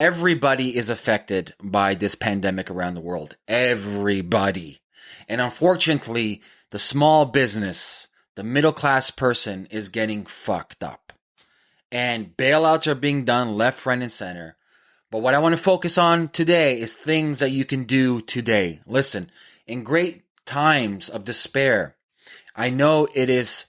Everybody is affected by this pandemic around the world. Everybody. And unfortunately, the small business, the middle class person is getting fucked up. And bailouts are being done left, right, and center. But what I want to focus on today is things that you can do today. Listen, in great times of despair, I know it is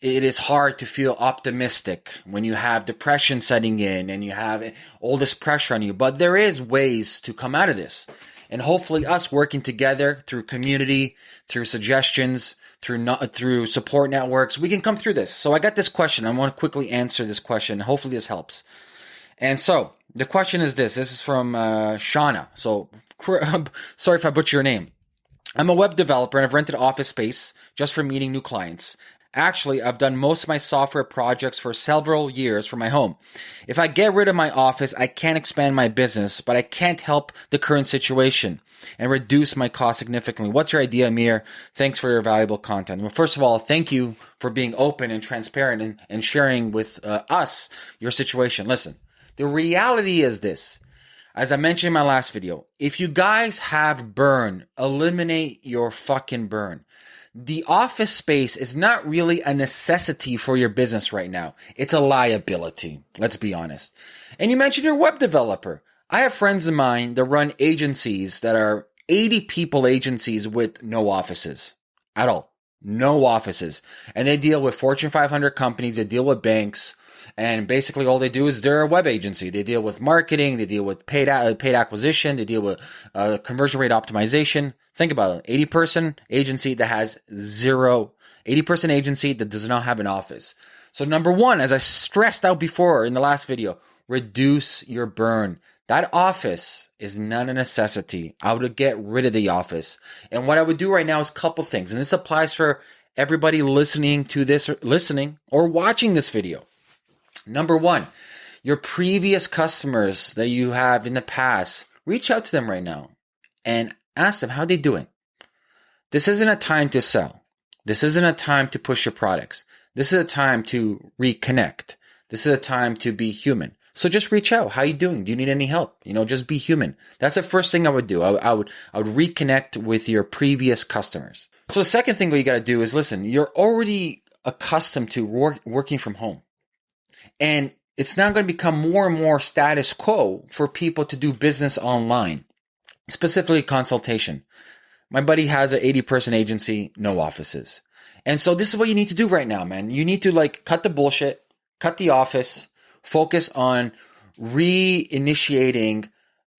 it is hard to feel optimistic when you have depression setting in and you have all this pressure on you, but there is ways to come out of this. And hopefully us working together through community, through suggestions, through not, through support networks, we can come through this. So I got this question. I want to quickly answer this question. Hopefully this helps. And so the question is this. This is from uh, Shauna. So sorry if I butcher your name. I'm a web developer and I've rented office space just for meeting new clients. Actually, I've done most of my software projects for several years from my home. If I get rid of my office, I can't expand my business, but I can't help the current situation and reduce my cost significantly. What's your idea, Amir? Thanks for your valuable content. Well, first of all, thank you for being open and transparent and, and sharing with uh, us your situation. Listen, the reality is this. As I mentioned in my last video, if you guys have burn, eliminate your fucking burn the office space is not really a necessity for your business right now. It's a liability. Let's be honest. And you mentioned your web developer. I have friends of mine that run agencies that are 80 people agencies with no offices at all. No offices. And they deal with Fortune 500 companies. They deal with banks. And basically all they do is they're a web agency. They deal with marketing. They deal with paid, paid acquisition. They deal with uh, conversion rate optimization. Think about it. 80 person agency that has zero, 80 person agency that does not have an office. So number one, as I stressed out before in the last video, reduce your burn. That office is not a necessity. I would get rid of the office. And what I would do right now is a couple things. And this applies for everybody listening to this, listening or watching this video. Number one, your previous customers that you have in the past, reach out to them right now and Ask them how they're doing. This isn't a time to sell. This isn't a time to push your products. This is a time to reconnect. This is a time to be human. So just reach out. How are you doing? Do you need any help? You know, just be human. That's the first thing I would do. I, I would I would reconnect with your previous customers. So the second thing what you got to do is listen. You're already accustomed to work, working from home, and it's now going to become more and more status quo for people to do business online specifically consultation. My buddy has an 80 person agency, no offices. And so this is what you need to do right now, man. You need to like cut the bullshit, cut the office, focus on reinitiating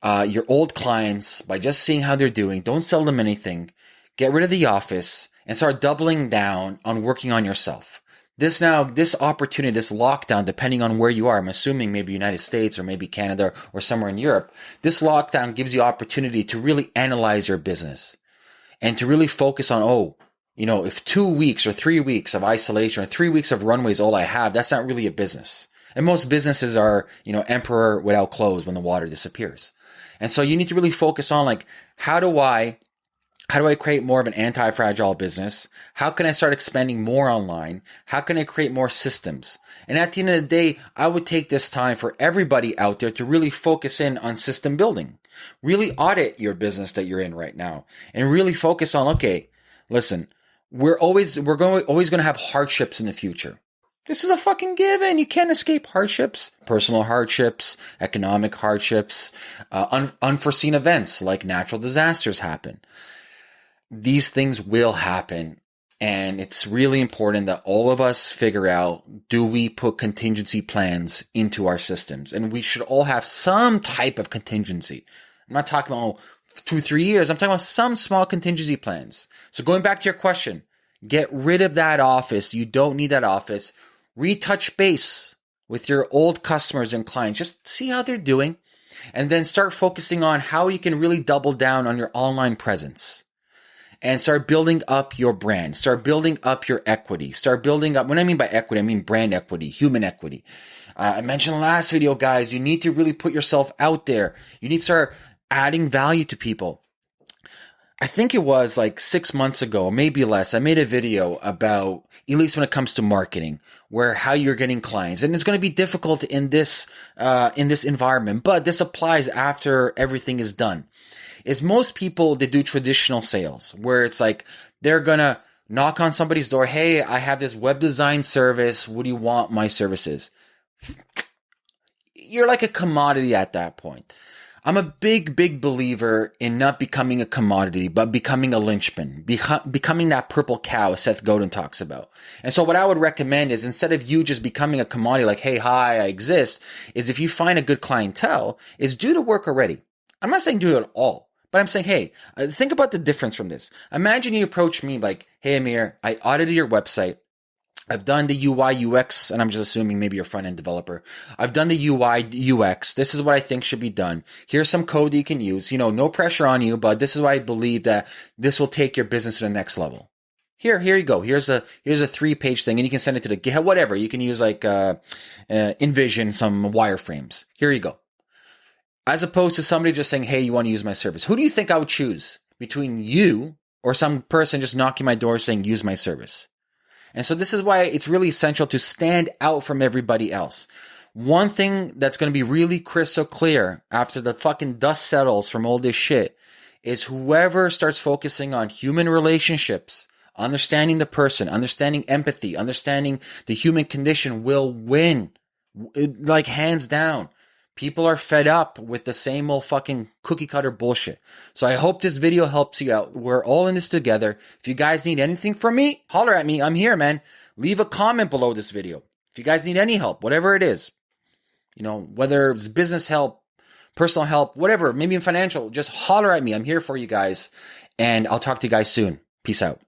uh, your old clients by just seeing how they're doing. Don't sell them anything. Get rid of the office and start doubling down on working on yourself this now, this opportunity, this lockdown, depending on where you are, I'm assuming maybe United States or maybe Canada or somewhere in Europe, this lockdown gives you opportunity to really analyze your business and to really focus on, oh, you know, if two weeks or three weeks of isolation or three weeks of runways all I have, that's not really a business. And most businesses are, you know, emperor without clothes when the water disappears. And so you need to really focus on like, how do I how do I create more of an anti-fragile business? How can I start expanding more online? How can I create more systems? And at the end of the day, I would take this time for everybody out there to really focus in on system building. Really audit your business that you're in right now and really focus on, okay, listen, we're always, we're going, always going to have hardships in the future. This is a fucking given. You can't escape hardships, personal hardships, economic hardships, uh, un- unforeseen events like natural disasters happen these things will happen. And it's really important that all of us figure out, do we put contingency plans into our systems? And we should all have some type of contingency. I'm not talking about two, three years. I'm talking about some small contingency plans. So going back to your question, get rid of that office. You don't need that office. Retouch base with your old customers and clients. Just see how they're doing and then start focusing on how you can really double down on your online presence and start building up your brand. Start building up your equity. Start building up. When I mean by equity, I mean brand equity, human equity. Uh, I mentioned last video, guys, you need to really put yourself out there. You need to start adding value to people. I think it was like six months ago, maybe less. I made a video about, at least when it comes to marketing, where how you're getting clients, and it's going to be difficult in this uh, in this environment. But this applies after everything is done. Is most people they do traditional sales where it's like they're gonna knock on somebody's door. Hey, I have this web design service. What do you want my services? You're like a commodity at that point. I'm a big, big believer in not becoming a commodity, but becoming a linchpin, beca- becoming that purple cow Seth Godin talks about. And so what I would recommend is instead of you just becoming a commodity like, hey, hi, I exist, is if you find a good clientele, is do the work already. I'm not saying do it all, but I'm saying, hey, uh, think about the difference from this. Imagine you approach me like, hey, Amir, I audited your website. I've done the UI UX, and I'm just assuming maybe you're front end developer. I've done the UI UX. This is what I think should be done. Here's some code you can use. You know, no pressure on you, but this is why I believe that this will take your business to the next level. Here, here you go. Here's a here's a three page thing, and you can send it to the GitHub, whatever. You can use like uh, uh, InVision, some wireframes. Here you go. As opposed to somebody just saying, "Hey, you want to use my service?" Who do you think I would choose between you or some person just knocking my door saying, "Use my service"? And so this is why it's really essential to stand out from everybody else. One thing that's going to be really crystal clear after the fucking dust settles from all this shit is whoever starts focusing on human relationships, understanding the person, understanding empathy, understanding the human condition will win. Like hands down. People are fed up with the same old fucking cookie cutter bullshit. So I hope this video helps you out. We're all in this together. If you guys need anything from me, holler at me. I'm here, man. Leave a comment below this video. If you guys need any help, whatever it is, you know, whether it's business help, personal help, whatever, maybe in financial, just holler at me. I'm here for you guys. And I'll talk to you guys soon. Peace out.